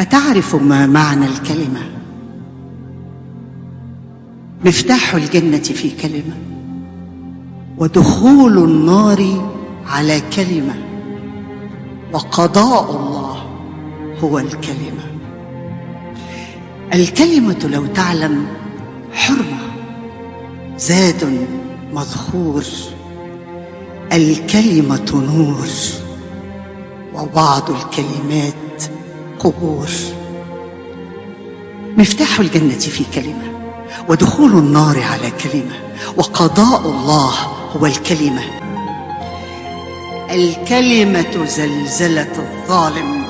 أتعرف ما معنى الكلمة؟ مفتاح الجنة في كلمة ودخول النار على كلمة وقضاء الله هو الكلمة الكلمة لو تعلم حرمة زاد مذخور الكلمة نور وبعض الكلمات قبور مفتاح الجنة في كلمة ودخول النار على كلمة وقضاء الله هو الكلمة. الكلمة زلزلة الظالم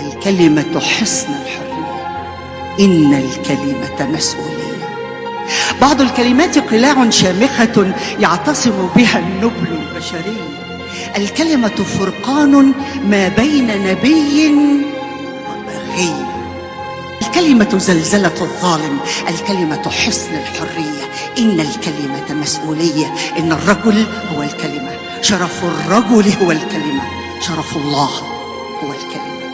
الكلمة حصن الحرية. إن الكلمة مسؤولية. بعض الكلمات قلاع شامخة يعتصم بها النبل البشري. الكلمة فرقان ما بين نبي وبغي الكلمة زلزلة الظالم الكلمة حصن الحرية. إن الكلمة مسؤولية إن الرجل هو الكلمة. شرف الرجل هو الكلمة. شرف الله هو الكلمة.